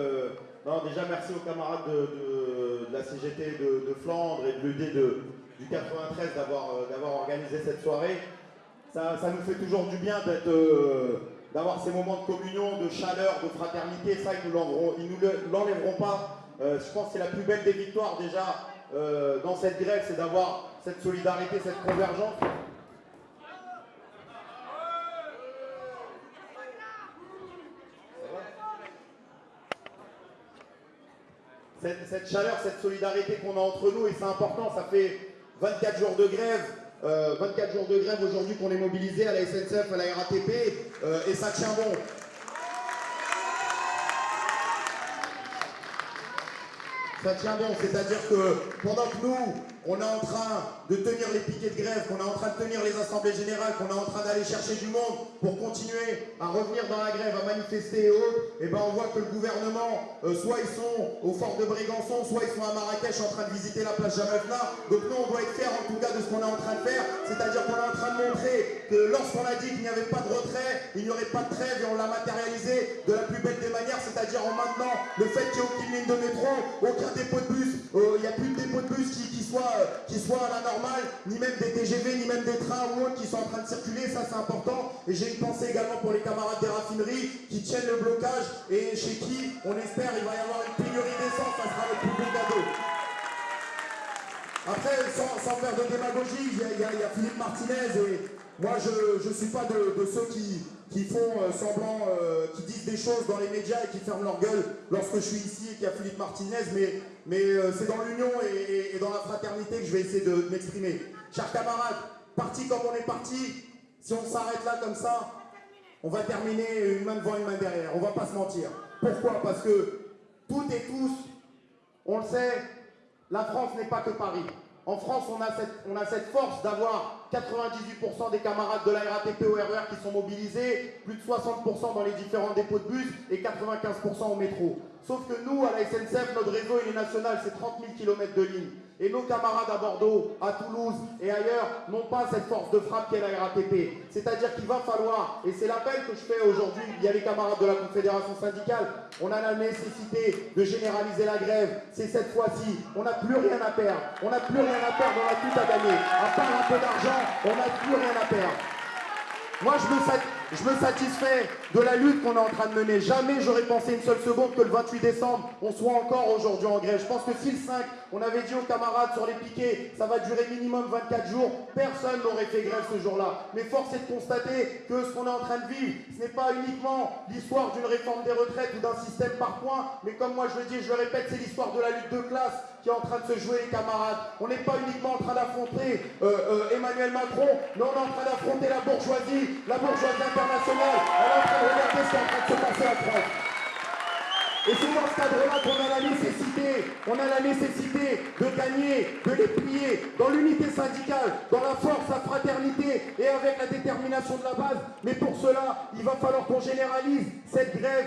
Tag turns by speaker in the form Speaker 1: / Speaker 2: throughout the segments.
Speaker 1: Euh, déjà merci aux camarades de, la CGT de, Flandre et de l'UD du 93 euh, d'avoir organisé cette soirée. Ça, nous fait toujours du bien euh, d'avoir ces moments de communion, de chaleur, de fraternité. Ça, ils nous l'enlèveront pas. je pense que c'est la plus belle des victoires déjà dans cette grève, c'est d'avoir cette solidarité, cette convergence. Cette, chaleur, cette solidarité qu'on a entre nous, et c'est important, ça fait 24 jours de grève, 24 euh, jours de grève aujourd'hui qu'on est mobilisé à la SNCF, à la RATP, euh, et ça tient bon. Ça tient bon, c'est-à-dire que pendant que nous, on est en train de tenir les piquets de grève, qu'on est en train de tenir les assemblées générales, qu'on est en train d'aller chercher du monde pour continuer à revenir dans la grève, à manifester et autres, et eh ben on voit que le gouvernement, euh, soit ils sont au fort de Brégançon, soit ils sont à Marrakech en train de visiter la place Jamafna. Donc nous, on doit être fiers en tout cas de ce qu'on est en train de faire, c'est-à-dire qu'on est en train de montrer que lorsqu'on a dit qu'il n'y avait pas de retrait, il n'y aurait pas de trêve et on l'a matérialisé de la plus belle des manières, c'est-à-dire en maintenant le fait qu'il n'y ait aucune ligne de métro, soit qui soient à la normale, ni même des TGV, ni même des trains ou autres qui sont en train de circuler, ça c'est important. Et j'ai une pensée également pour les camarades des raffineries qui tiennent le blocage et chez qui, on espère, il va y avoir une pénurie d'essence, ça sera le plus beau cadeau. Après, sans, faire de démagogie, il y, a, Philippe Martinez et moi je ne suis pas de, ceux qui, qui font euh, semblant, euh, qui disent des choses dans les médias et qui ferment leur gueule lorsque je suis ici et qu'il y a Philippe Martinez, mais, mais euh, c'est dans l'union et, dans la fraternité que je vais essayer de, m'exprimer. Chers camarades, parti comme on est parti, si on s'arrête là comme ça, on va terminer une main devant une main derrière, on va pas se mentir. Pourquoi? Parce que toutes et tous, on le sait, la France n'est pas que Paris. En France, on a cette, on a cette force d'avoir 98% des camarades de la RATP au RER e qui sont mobilisés, plus de 60% dans les différents dépôts de bus et 95% au métro. Sauf que nous, à la SNCF, notre réseau est national, c'est 30 000 km de ligne. Et nos camarades à Bordeaux, à Toulouse et ailleurs n'ont pas cette force de frappe qu'est la RATP. C'est-à-dire qu'il va falloir, et c'est l'appel que je fais aujourd'hui, il y a les camarades de la Confédération syndicale, on a la nécessité de généraliser la grève. C'est cette fois-ci, on n'a plus rien à perdre. On n'a plus rien à perdre, on a tout à gagner. À part un peu d'argent, on n'a plus rien à perdre. Moi, je me, je satisfais de la lutte qu'on est en train de mener. Jamais j'aurais pensé une seule seconde que le 28 décembre, on soit encore aujourd'hui en grève. Je pense que si le 5, on avait dit aux camarades sur les piquets, ça va durer minimum 24 jours, personne n'aurait fait grève ce jour-là. Mais force est de constater que ce qu'on est en train de vivre, ce n'est pas uniquement l'histoire d'une réforme des retraites ou d'un système par points, mais comme moi je le dis et je le répète, c'est l'histoire de la lutte de classe qui est en train de se jouer, les camarades. On n'est pas uniquement en train d'affronter euh, euh, Emmanuel Macron, mais on est en train d'affronter la bourgeoisie, la bourgeoisie internationale. Regardez ce qui est en train de se passer en France. Et c'est dans ce cadre-là qu'on a la nécessité, on a la nécessité de gagner, de les plier dans l'unité syndicale, dans la force, la fraternité et avec la détermination de la base. Mais pour cela, il va falloir qu'on généralise cette grève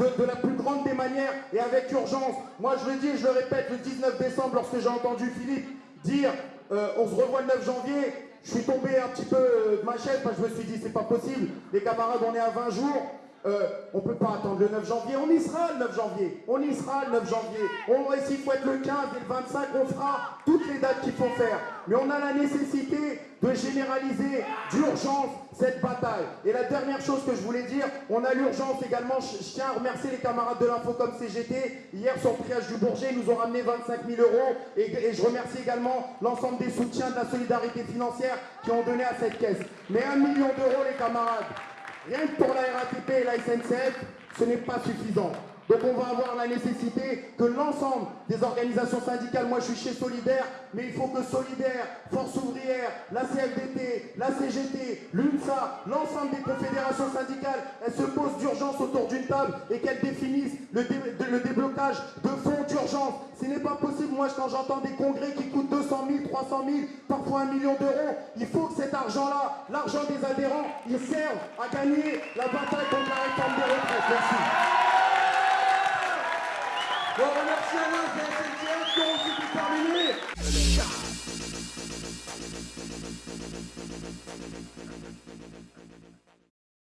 Speaker 1: de, la plus grande des manières et avec urgence. Moi, je le dis et je le répète, le 19 décembre, lorsque j'ai entendu Philippe dire euh, on se revoit le 9 janvier, je suis tombé un petit peu de ma chaise parce que je me suis dit c'est pas possible. Les camarades, on est à 20 jours. Euh, on ne peut pas attendre le 9 janvier, on y sera le 9 janvier, on y sera le 9 janvier, on s'il faut être le 15 et le 25, on fera toutes les dates qu'il faut faire. Mais on a la nécessité de généraliser d'urgence cette bataille. Et la dernière chose que je voulais dire, on a l'urgence également, je, tiens à remercier les camarades de l'info comme CGT, hier sur le triage du Bourget, ils nous ont ramené 25 000 euros, et je remercie également l'ensemble des soutiens de la solidarité financière qui ont donné à cette caisse. Mais un million d'euros les camarades, Rien que pour la RATP et la SNCF, ce n'est pas suffisant. Donc on va avoir la nécessité que l'ensemble des organisations syndicales, moi je suis chez Solidaire, mais il faut que Solidaire, Force Ouvrière, la CFDT, la CGT, l'UNSA, l'ensemble des confédérations syndicales, elles se posent d'urgence autour d'une table et qu'elles définissent le, le, déblocage de fonds ce n'est pas possible, moi quand j'entends des congrès qui coûtent 200 000, 300 000, parfois un million d'euros, il faut que cet argent-là, l'argent des adhérents, il serve à gagner la bataille contre la réforme des retraites. Merci. On remercie Alain de aussi.